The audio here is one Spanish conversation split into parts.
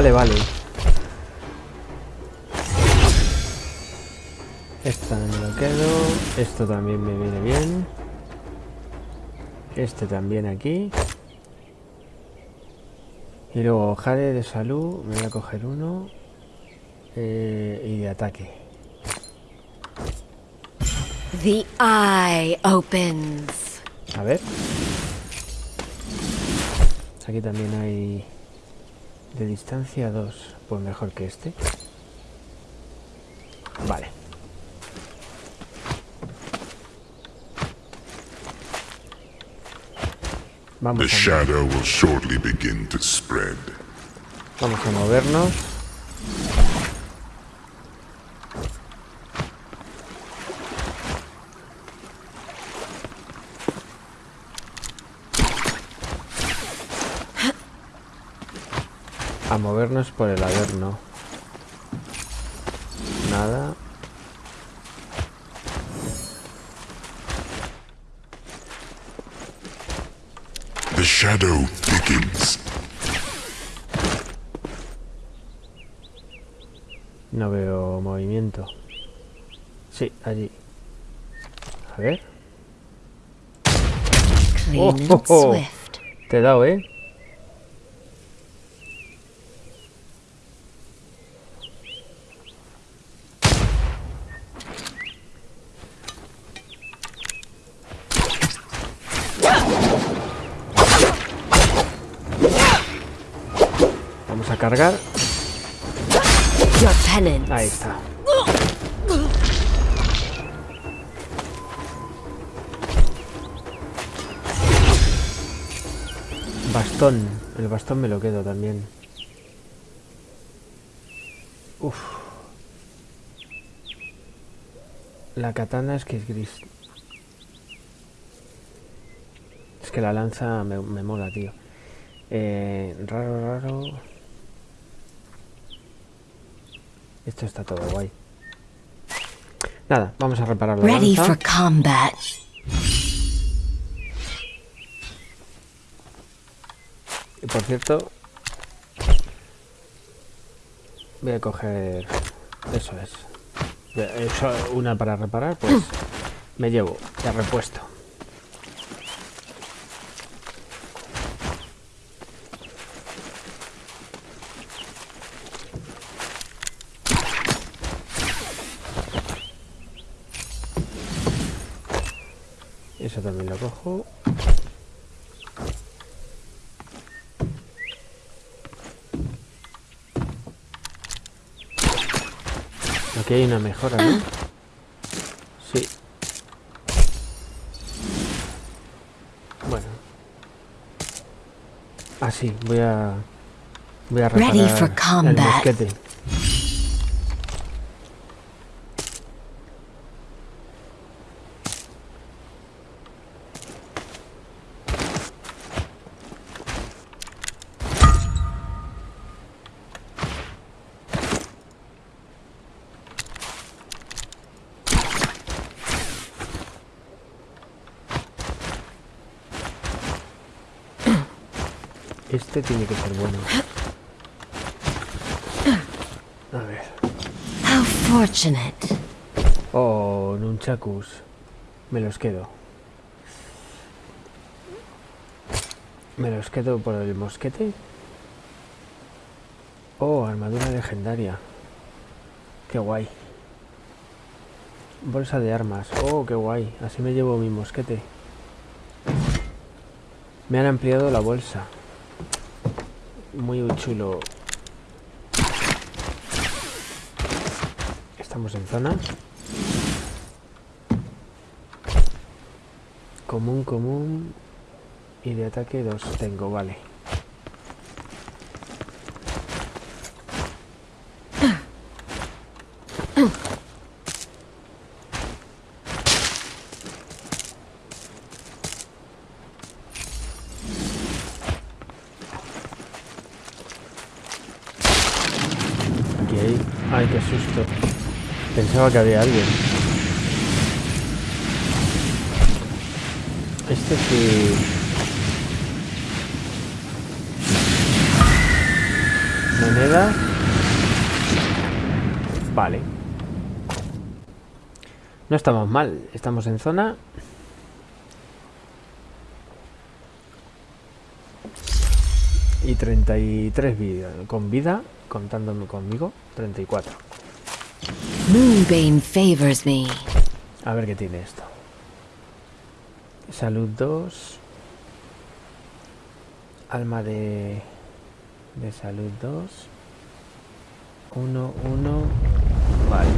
Vale, vale. Esta me lo quedo. Esto también me viene bien. Este también aquí. Y luego jade de salud. Me voy a coger uno. Eh, y de ataque. The eye opens. A ver. Aquí también hay de distancia dos. Pues mejor que este. Vale. The Vamos a, shadow will shortly begin to spread. vamos a movernos. A movernos por el averno. Nada. The shadow begins. No veo movimiento. Sí, allí. A ver. Oh, oh, oh. Te he dado, ¿eh? Uf. La katana es que es gris. Es que la lanza me, me mola, tío. Eh, raro, raro. Esto está todo guay. Nada, vamos a reparar la Ready lanza. for combat. Y por cierto, voy a coger. Eso es. Eso, una para reparar, pues me llevo de repuesto. Eso también lo cojo. Aquí hay una mejora, ¿no? Sí. Bueno. Ah, sí, voy a... Voy a reparar el mosquete. Este tiene que ser bueno. A ver. How fortunate. Oh, nunchakus. Me los quedo. Me los quedo por el mosquete. Oh, armadura legendaria. Qué guay. Bolsa de armas. Oh, qué guay. Así me llevo mi mosquete. Me han ampliado la bolsa. Muy chulo. Estamos en zona. Común, común. Y de ataque dos tengo, vale. Aquí hay... Ay, qué susto. Pensaba que había alguien. Este sí... monedas. Vale. No estamos mal. Estamos en zona. Y 33 vida, con vida, contándome conmigo, 34. Moonbane favors me. A ver qué tiene esto. Salud 2. Alma de... De salud 2. 1, 1. Vale.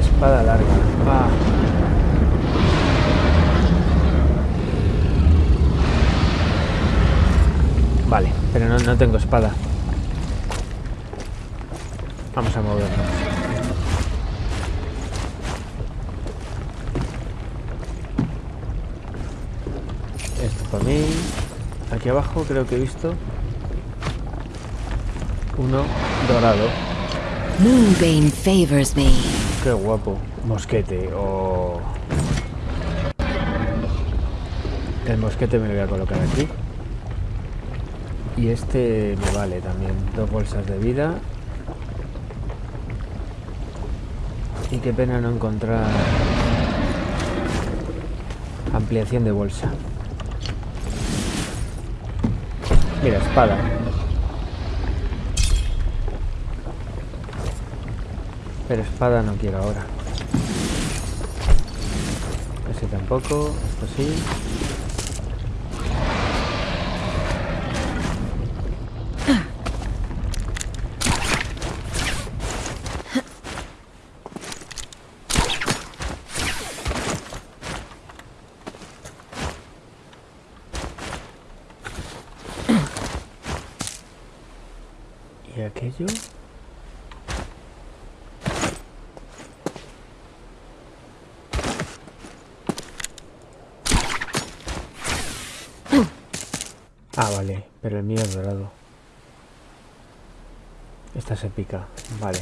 Espada larga. Ah. Vale, pero no, no tengo espada. Vamos a movernos. Esto para mí. Aquí abajo creo que he visto uno dorado. Moonbane favors me. Qué guapo. Mosquete o... El mosquete me lo voy a colocar aquí. Y este me vale también. Dos bolsas de vida. Y qué pena no encontrar ampliación de bolsa. Mira, espada. Pero espada no quiero ahora. Ese tampoco, esto sí. ¿Y aquello? Ah, vale, pero el mío es dorado. Esta se pica, vale.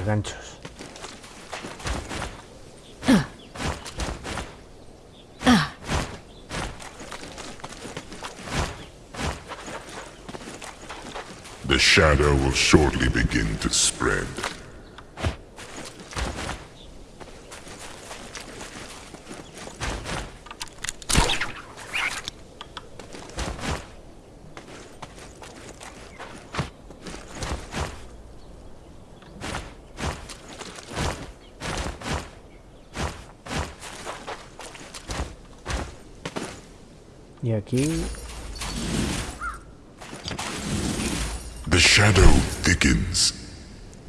Ganchos. The shadow will shortly begin to spread.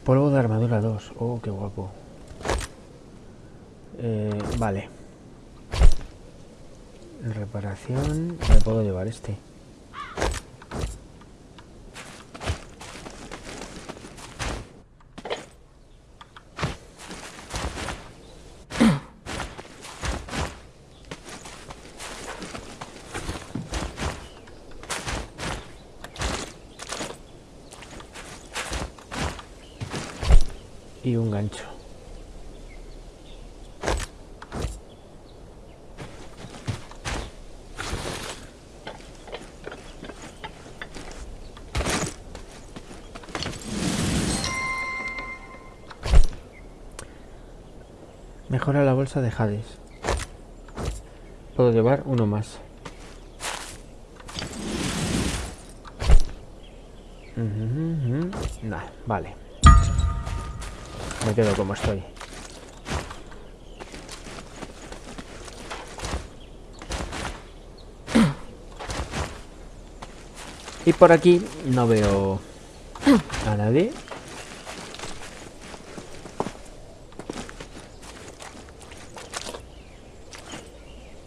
Polvo de armadura 2. Oh, qué guapo. Eh, vale. Reparación. Me puedo llevar este. Y un gancho. Mejora la bolsa de Hades. Puedo llevar uno más. Nah, vale. Me quedo como estoy. Y por aquí no veo a nadie.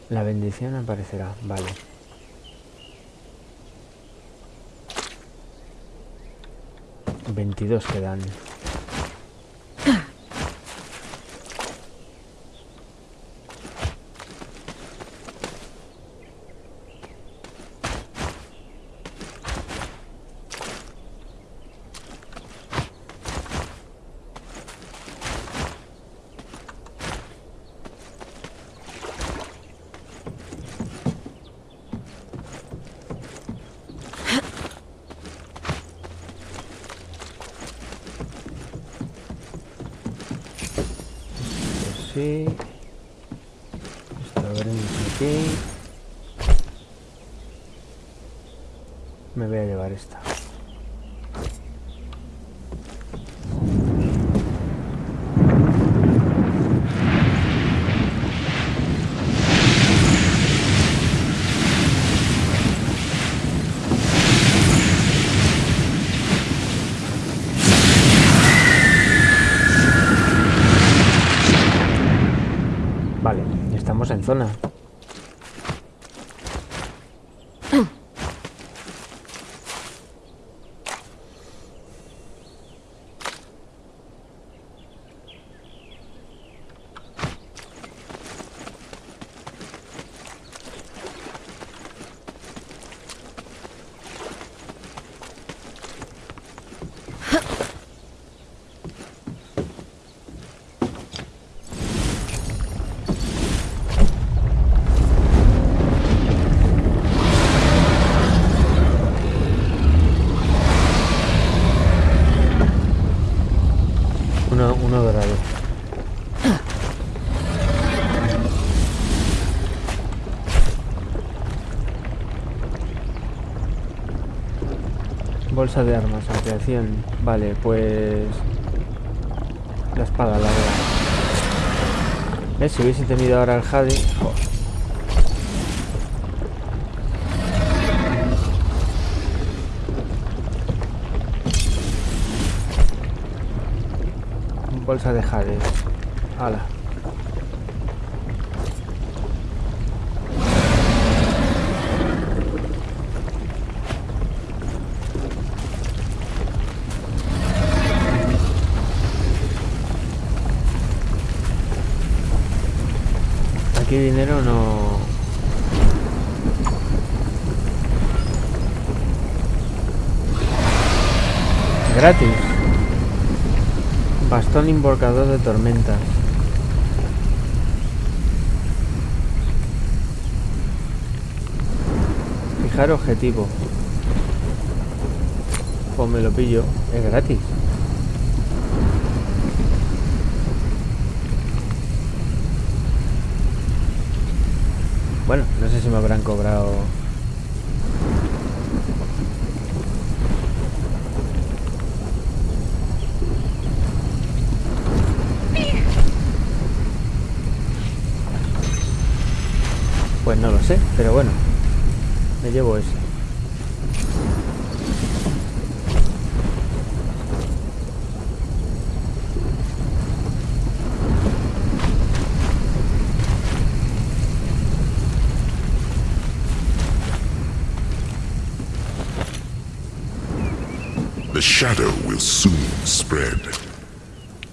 La bendición aparecerá, vale. Veintidós quedan. Esto lo veremos aquí. Me voy a llevar esta. Vale, ya estamos en Uno, uno dorado. Bolsa de armas, ampliación. Vale, pues... La espada larga. ¿Ves? Si hubiese tenido ahora el Jade... Bolsa de Jade. Hala. Aquí dinero no... Gratis. Bastón invocador de tormentas. Fijar objetivo. Pues me lo pillo. Es gratis. Bueno, no sé si me habrán cobrado... Pues no lo sé, pero bueno. Me llevo ese. The shadow will soon spread.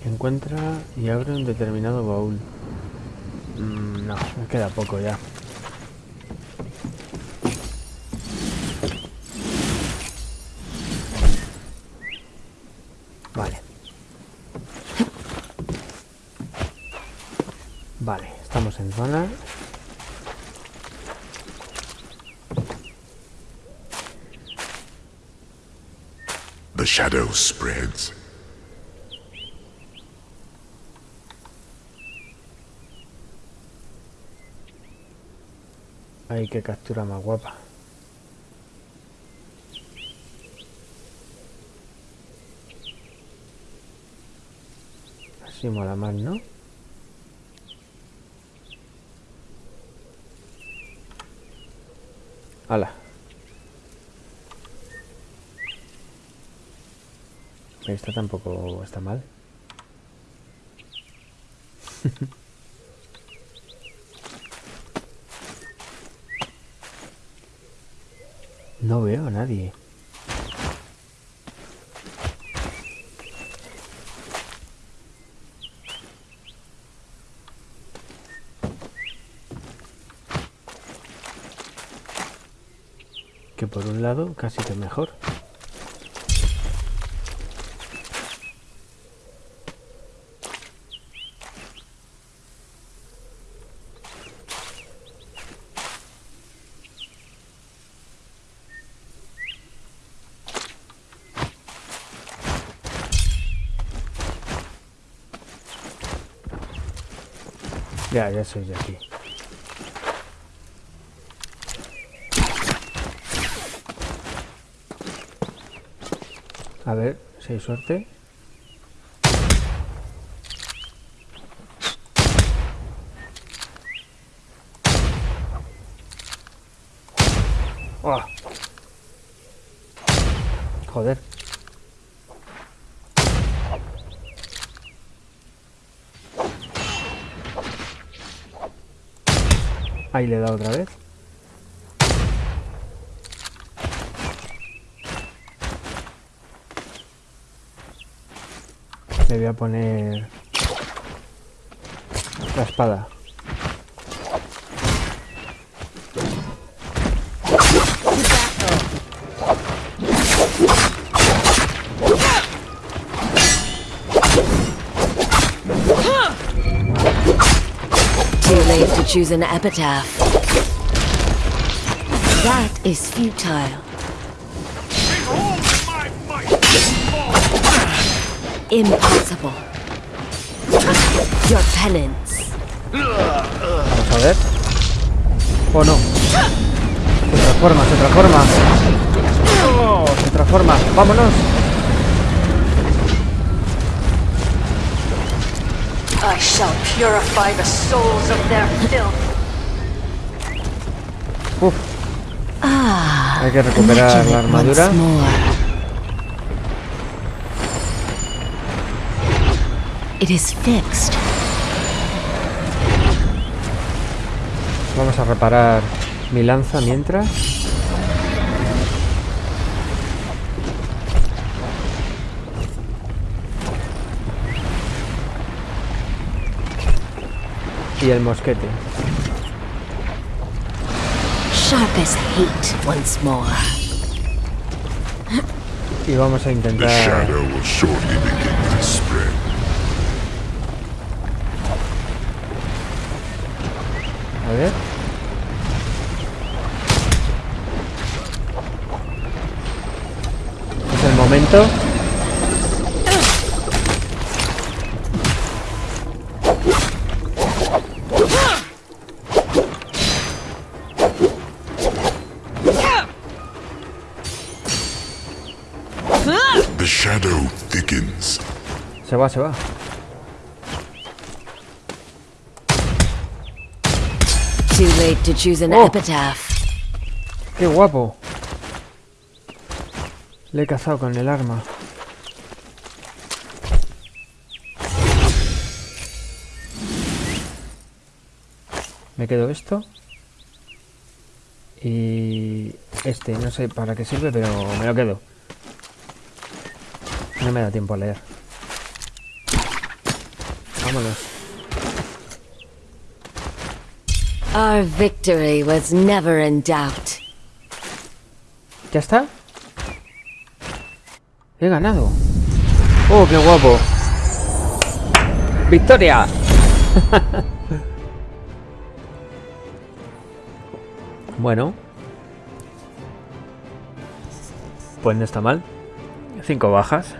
Encuentra y abre un determinado baúl. Mm, no, me queda poco ya. Vale. Vale, estamos en zona. The shadow spreads. Ay, qué captura más guapa. Así mola más, ¿no? ¡Hala! Esta tampoco está mal. No veo a nadie. Que por un lado casi que mejor. Ya, ya soy de aquí. A ver, si hay suerte. ¡Ah! Joder. Ahí le he dado otra vez. Le voy a poner la espada. Too to choose an epitaph. That is futile. Impossible. Your penance. Vamos a ver. Oh no. Se transforma, se transforma. Oh, se transforma. Vámonos. I shall purify the souls of their filth. Uf. Hay que recuperar la armadura. It is fixed. Vamos a reparar mi lanza mientras. Y el mosquete. Sharp as hate once more. Y vamos a The intentar... shadow will shortly begin to spread. A ver. Es el momento. Shadow thickens. Se va, se va. Too late to choose an Oh. epitaph. ¡Qué guapo! Le he cazado con el arma. Me quedo esto. Y este, no sé para qué sirve, pero me lo quedo. No me da tiempo a leer. Vámonos. Our victory was never in doubt. ¿Ya está? He ganado. ¡Oh, qué guapo! ¡Victoria! bueno. Pues no está mal. Cinco bajas.